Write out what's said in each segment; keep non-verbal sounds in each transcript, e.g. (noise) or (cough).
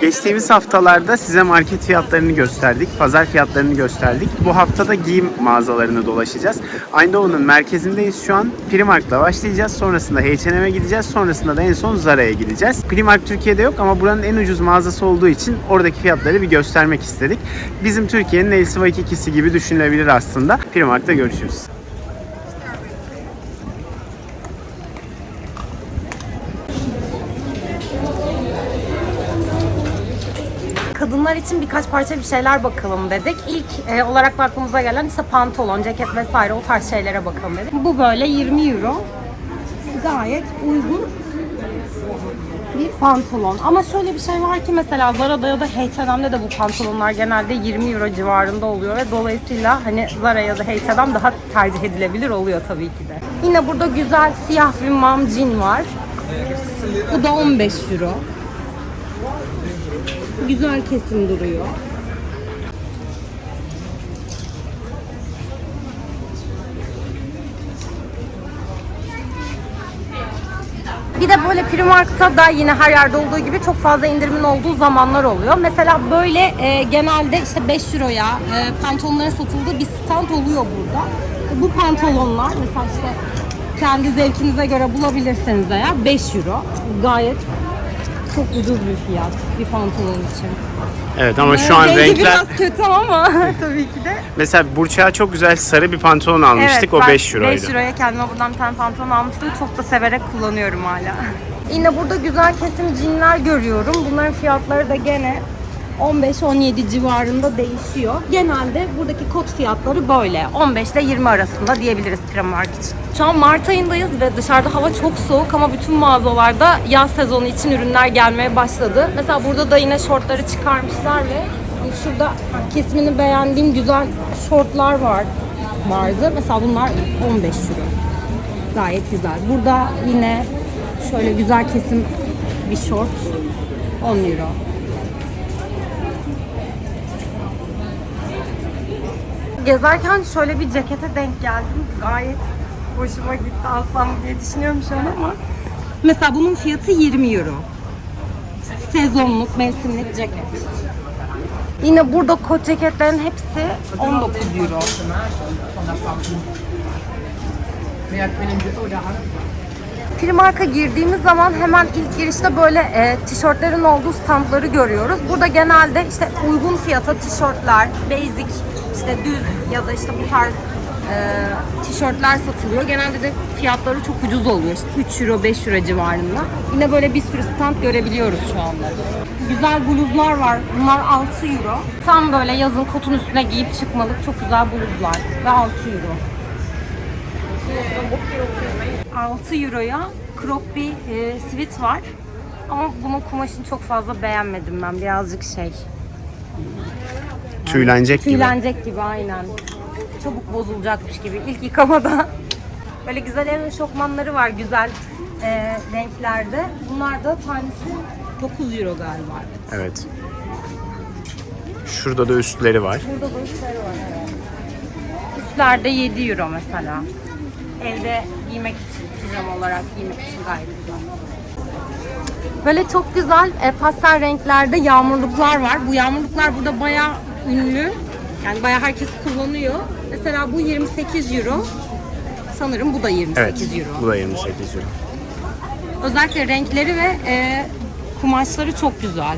Geçtiğimiz haftalarda size market fiyatlarını gösterdik, pazar fiyatlarını gösterdik. Bu haftada giyim mağazalarını dolaşacağız. Eindhoven'ın merkezindeyiz şu an. Primark'la başlayacağız. Sonrasında H&M'e gideceğiz. Sonrasında da en son Zara'ya gideceğiz. Primark Türkiye'de yok ama buranın en ucuz mağazası olduğu için oradaki fiyatları bir göstermek istedik. Bizim Türkiye'nin LC Waikikisi gibi düşünülebilir aslında. Primark'ta görüşürüz. Kadınlar için birkaç parça bir şeyler bakalım dedik. İlk e, olarak aklımıza gelen işte pantolon, ceket vesaire o tarz şeylere bakalım dedik. Bu böyle 20 euro. Gayet uygun bir pantolon. Ama şöyle bir şey var ki mesela Zara'da ya da H&M'de de bu pantolonlar genelde 20 euro civarında oluyor ve dolayısıyla hani Zara ya da H&M daha tercih edilebilir oluyor tabii ki de. Yine burada güzel siyah bir mom jean var. Bu da 15 euro. Güzel kesim duruyor. Bir de böyle Primark'ta da yine her yerde olduğu gibi çok fazla indirimin olduğu zamanlar oluyor. Mesela böyle e, genelde işte 5 euroya e, pantolonların satıldığı bir stand oluyor burada. Bu pantolonlar mesela işte kendi zevkinize göre bulabilirseniz eğer 5 euro. Gayet çok ucuz bir fiyat bir pantolon için. Evet ama şu an renkler... biraz kötü ama (laughs) tabii ki de. Mesela Burçak'a çok güzel sarı bir pantolon almıştık. o ben 5 euroydu. 5 euroya kendime buradan bir tane pantolon almıştım. Çok da severek kullanıyorum hala. Yine burada güzel kesim jeanler görüyorum. Bunların fiyatları da gene 15-17 civarında değişiyor. Genelde buradaki kot fiyatları böyle. 15 ile 20 arasında diyebiliriz Primark için. Şu an Mart ayındayız ve dışarıda hava çok soğuk ama bütün mağazalarda yaz sezonu için ürünler gelmeye başladı. Mesela burada da yine şortları çıkarmışlar ve şurada kesimini beğendiğim güzel şortlar var vardı. Mesela bunlar 15 euro. Gayet güzel. Burada yine şöyle güzel kesim bir şort 10 euro. Gezerken şöyle bir cekete denk geldim. Gayet hoşuma gitti alsam diye düşünüyorum şu an ama. Mesela bunun fiyatı 20 euro. Sezonluk, mevsimlik ceket. Yine burada kot ceketlerin hepsi 19 euro. Primark'a girdiğimiz zaman hemen ilk girişte böyle e, tişörtlerin olduğu standları görüyoruz. Burada genelde işte uygun fiyata tişörtler, basic, işte düz ya da işte bu tarz e, tişörtler satılıyor. Genelde de fiyatları çok ucuz oluyor. İşte 3 euro, 5 euro civarında. Yine böyle bir sürü stand görebiliyoruz şu anda. Güzel bluzlar var. Bunlar 6 euro. Tam böyle yazın kotun üstüne giyip çıkmalık çok güzel bluzlar. Ve 6 euro. 6 euroya crop bir e, sweat var. Ama bunun kumaşını çok fazla beğenmedim ben. Birazcık şey. Tüylenecek gibi. Tüylenecek gibi aynen. Çabuk bozulacakmış gibi ilk yıkamada. (laughs) Böyle güzel ev eşofmanları var güzel e, renklerde. Bunlar da tanesi 9 euro galiba. Evet. Şurada da üstleri var. Burada da üstleri var evet. Üstlerde 7 euro mesela. Evde giymek için, pijama olarak giymek için gayet güzel. Böyle çok güzel e, pastel renklerde yağmurluklar var. Bu yağmurluklar burada bayağı ünlü. Yani bayağı herkes kullanıyor. Mesela bu 28 euro. Sanırım bu da 28 Evet. euro. Bu da 28 euro. Özellikle renkleri ve e, kumaşları çok güzel.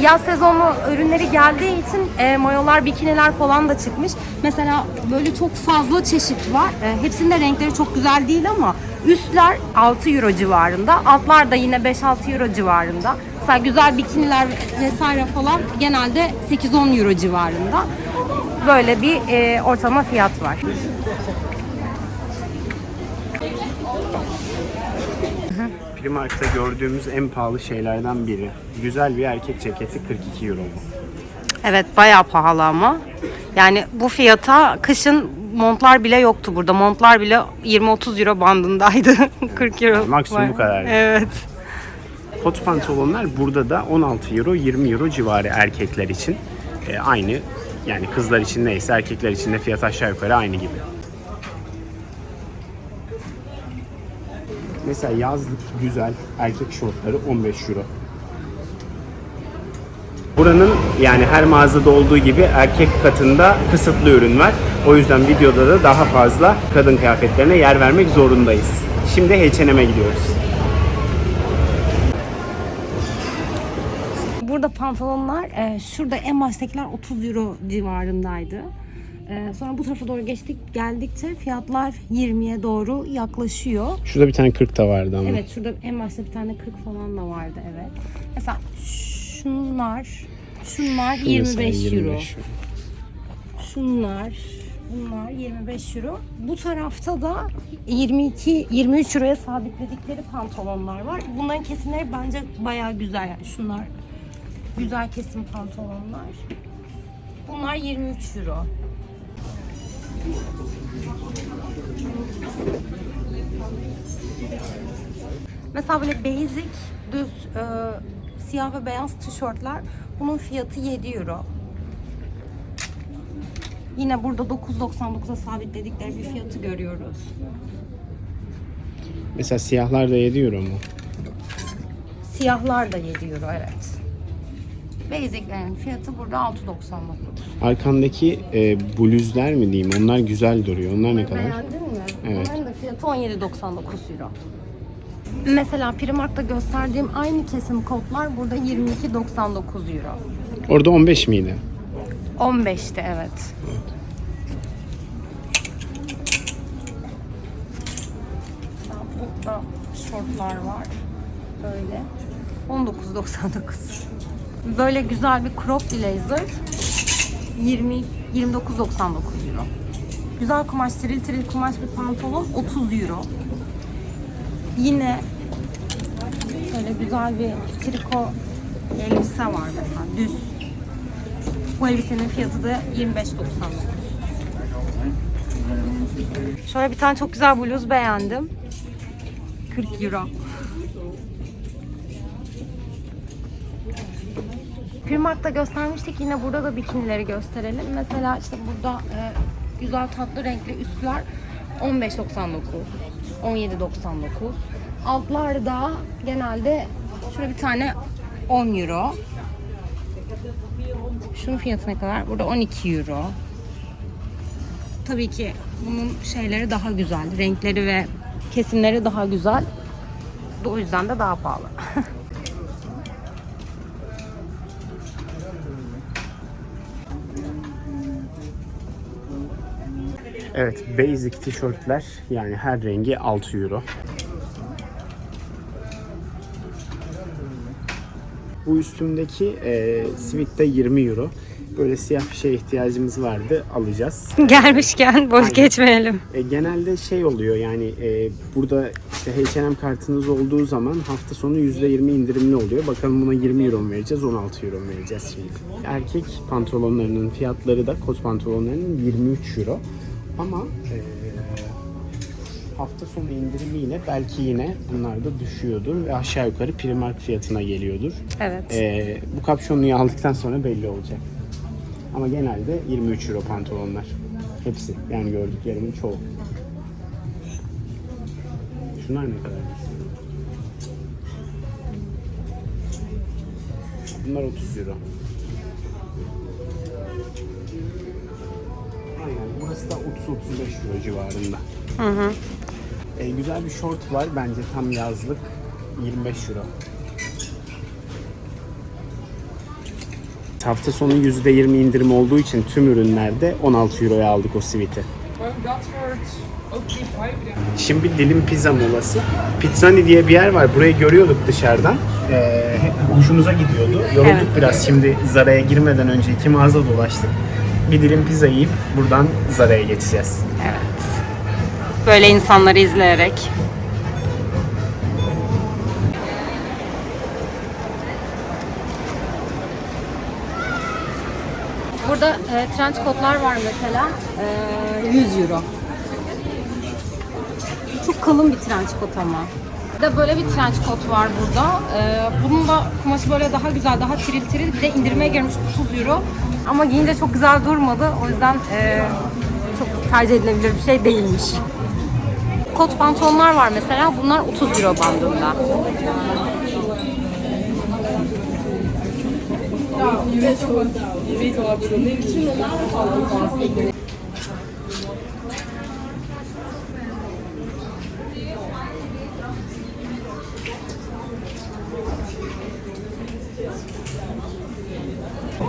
Yaz sezonu ürünleri geldiği için e, mayolar, bikiniler falan da çıkmış. Mesela böyle çok fazla çeşit var. E, hepsinin de renkleri çok güzel değil ama üstler 6 euro civarında. Altlar da yine 5-6 euro civarında. Mesela güzel bikiniler vesaire falan genelde 8-10 euro civarında. Böyle bir e, ortalama fiyat var. Primark'ta gördüğümüz en pahalı şeylerden biri. Güzel bir erkek ceketi 42 euro bu. Evet bayağı pahalı ama. Yani bu fiyata kışın montlar bile yoktu burada. Montlar bile 20-30 euro bandındaydı. (laughs) 40 euro. Maksimum bu kadar. Evet. Kot pantolonlar burada da 16 euro 20 euro civarı erkekler için. Ee, aynı yani kızlar için neyse erkekler için de fiyat aşağı yukarı aynı gibi. Mesela yazlık güzel erkek şortları 15 euro. Buranın yani her mağazada olduğu gibi erkek katında kısıtlı ürün var. O yüzden videoda da daha fazla kadın kıyafetlerine yer vermek zorundayız. Şimdi H&M'e gidiyoruz. Burada pantolonlar e, şurada en baştakiler 30 euro civarındaydı. E, sonra bu tarafa doğru geçtik geldikçe fiyatlar 20'ye doğru yaklaşıyor. Şurada bir tane 40 da vardı ama. Evet şurada en başta bir tane 40 falan da vardı evet. Mesela şunlar şunlar Şu mesela 25 euro. 25 euro. Şunlar bunlar 25 euro. Bu tarafta da 22 23 euroya sabitledikleri pantolonlar var. Bunların kesimleri bence bayağı güzel yani şunlar güzel kesim pantolonlar. Bunlar 23 euro. Mesela böyle basic, düz, e, siyah ve beyaz tişörtler. Bunun fiyatı 7 euro. Yine burada 9.99'a sabitledikleri bir fiyatı görüyoruz. Mesela siyahlar da 7 euro mu? Siyahlar da 7 euro evet. Basic'lerin fiyatı burada 6.99. Arkandaki e, bluzlar mı diyeyim? Onlar güzel duruyor. Onlar ne kadar? Beğendin mi? Evet. Onların da fiyatı 17.99 euro. Mesela Primark'ta gösterdiğim aynı kesim kotlar burada 22.99 euro. Orada 15 miydi? 15'ti evet. Mesela Burada şortlar var. Böyle. 19.99. Böyle güzel bir crop blazer. 20 29.99 euro. Güzel kumaş, tiril tiril kumaş bir pantolon 30 euro. Yine böyle güzel bir triko elbise var mesela düz. Bu elbisenin fiyatı da 25.99. Şöyle bir tane çok güzel bluz beğendim. 40 euro. Primark'ta göstermiştik. Yine burada da bikinileri gösterelim. Mesela işte burada e, güzel tatlı renkli üstler 15.99, 17.99. Altlar da genelde şöyle bir tane 10 euro. Şunun fiyatı ne kadar? Burada 12 euro. Tabii ki bunun şeyleri daha güzel. Renkleri ve kesimleri daha güzel. O yüzden de daha pahalı. (laughs) Evet, basic tişörtler yani her rengi 6 euro. Bu üstümdeki e, sivit de 20 euro. Böyle siyah bir şeye ihtiyacımız vardı, alacağız. (laughs) Gelmişken boş geçmeyelim. E, genelde şey oluyor yani e, burada işte H&M kartınız olduğu zaman hafta sonu %20 indirimli oluyor. Bakalım buna 20 euro mu vereceğiz, 16 euro mu vereceğiz şimdi. Erkek pantolonlarının fiyatları da kot pantolonlarının 23 euro. Ama e, hafta sonu indirimiyle belki yine bunlar da düşüyordur ve aşağı yukarı Primark fiyatına geliyordur. Evet. E, bu kapşonluyu aldıktan sonra belli olacak. Ama genelde 23 euro pantolonlar. Hepsi. Yani gördüklerimin çoğu. Şunlar ne kadar? Bunlar 30 euro. Da 30-35 euro civarında. Hı hı. E, güzel bir short var. Bence tam yazlık. 25 euro. Hafta sonu %20 indirim olduğu için tüm ürünlerde 16 euroya aldık o siviti. Şimdi dilim pizza molası. Pizzani diye bir yer var. Burayı görüyorduk dışarıdan. Ee, hoşumuza gidiyordu. Yorulduk Evet. biraz. Şimdi Zara'ya girmeden önce iki mağaza dolaştık. Bir dilim pizza yiyip buradan Zara'ya geçeceğiz. Evet. Böyle insanları izleyerek. Burada e, trench coatlar var mesela. E, 100 euro. Çok kalın bir trench coat ama. De böyle bir trench coat var burada. E, bunun da kumaşı böyle daha güzel, daha tiril tiril. Bir de indirmeye girmiş 30 euro. Ama giyince çok güzel durmadı. O yüzden e, çok tercih edilebilir bir şey değilmiş. Kot pantolonlar var mesela. Bunlar 30 euro bandında.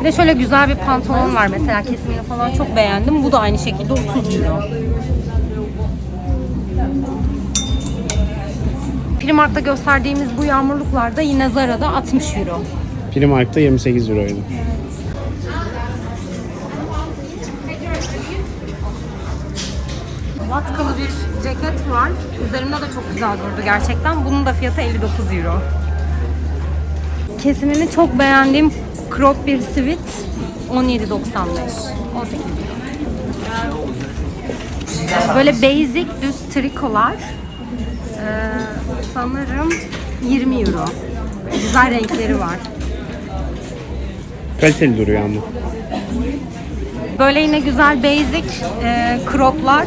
Bir de şöyle güzel bir pantolon var mesela kesimini falan çok beğendim. Bu da aynı şekilde 30 euro. Primark'ta gösterdiğimiz bu yağmurluklar da yine Zara'da 60 euro. Primark'ta 28 euroydu. Vatkalı bir ceket var. Üzerimde de çok güzel durdu gerçekten. Bunun da fiyatı 59 euro. Kesimini çok beğendiğim crop bir sivit 17.95. 18 euro. Böyle basic düz trikolar ee, sanırım 20 euro. Güzel renkleri var. Kaliteli duruyor ama. Böyle yine güzel basic e, croplar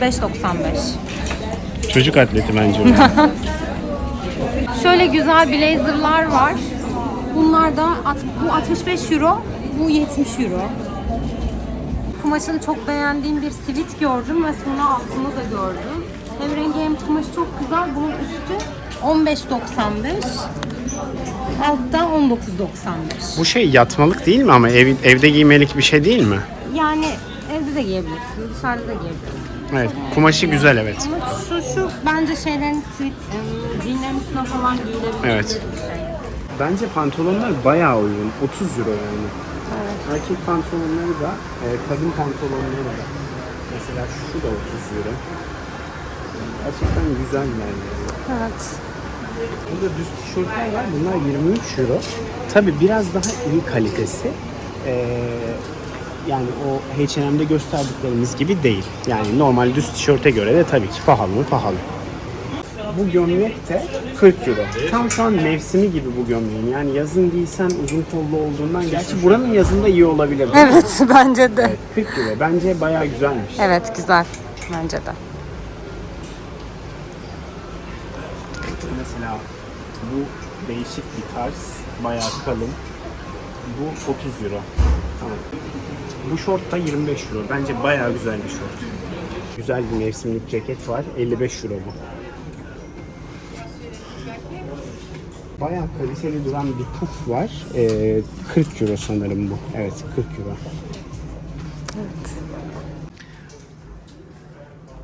5.95. Çocuk atleti bence. (laughs) Şöyle güzel blazerlar var. Bunlar da at- bu 65 euro, bu 70 euro. Kumaşını çok beğendiğim bir sivit gördüm ve sonra altını da gördüm. Hem rengi hem kumaşı çok güzel. Bunun üstü 15.95. Altta 19.95. bu şey yatmalık değil mi ama ev, evde giymelik bir şey değil mi? Yani evde de giyebilirsin, dışarıda da giyebilirsin. Evet. Kumaşı güzel evet. Ama şu şu bence şeylerin sivit, e, jeanlerin üstüne falan giyilebilir. Evet. bir şey. Bence pantolonlar bayağı uygun. 30 euro yani. Erkek pantolonları da, e, kadın pantolonları da. Mesela şu da 30 euro. Gerçekten güzel yani. Evet. Burada düz tişörtler var. Bunlar 23 euro. Tabi biraz daha iyi kalitesi. Ee, yani o H&M'de gösterdiklerimiz gibi değil. Yani normal düz tişörte göre de tabii ki pahalı mı pahalı. Bu gömlek de 40 euro. Tam şu an mevsimi gibi bu gömleğin. Yani yazın giysen uzun kollu olduğundan gerçi buranın yazında iyi olabilir. Evet (laughs) bence de. Evet, 40 euro. Bence bayağı güzelmiş. Evet güzel bence de. Mesela bu değişik bir tarz, bayağı kalın. Bu 30 euro. Tamam. Bu şort da 25 euro. Bence bayağı güzel bir şort. Güzel bir mevsimlik ceket var. 55 euro bu. Bayağı kaliteli duran bir puf var. Ee, 40 euro sanırım bu. Evet 40 euro.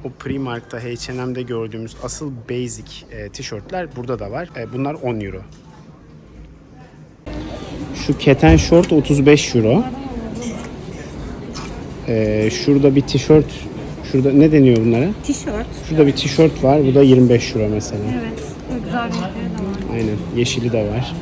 O Primark'ta, H&M'de gördüğümüz asıl basic e, tişörtler burada da var. E, bunlar 10 euro. Şu keten şort 35 euro. E, şurada bir tişört, şurada ne deniyor bunlara? Tişört. Şurada bir tişört var, bu da 25 euro mesela. Evet. Güzel de var. Aynen, yeşili de var.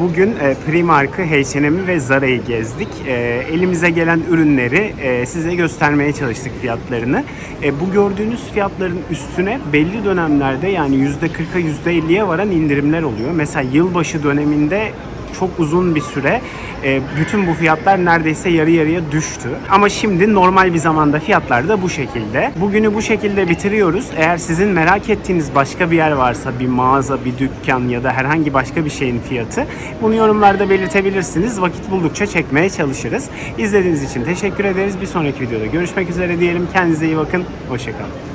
Bugün e, Primark'ı, H&M'i ve Zara'yı gezdik. E, elimize gelen ürünleri e, size göstermeye çalıştık fiyatlarını. E, bu gördüğünüz fiyatların üstüne belli dönemlerde yani %40'a %50'ye varan indirimler oluyor. Mesela yılbaşı döneminde çok uzun bir süre e, bütün bu fiyatlar neredeyse yarı yarıya düştü. Ama şimdi normal bir zamanda fiyatlar da bu şekilde. Bugünü bu şekilde bitiriyoruz. Eğer sizin merak ettiğiniz başka bir yer varsa bir mağaza, bir dükkan ya da herhangi başka bir şeyin fiyatı bunu yorumlarda belirtebilirsiniz. Vakit buldukça çekmeye çalışırız. İzlediğiniz için teşekkür ederiz. Bir sonraki videoda görüşmek üzere diyelim. Kendinize iyi bakın. Hoşçakalın.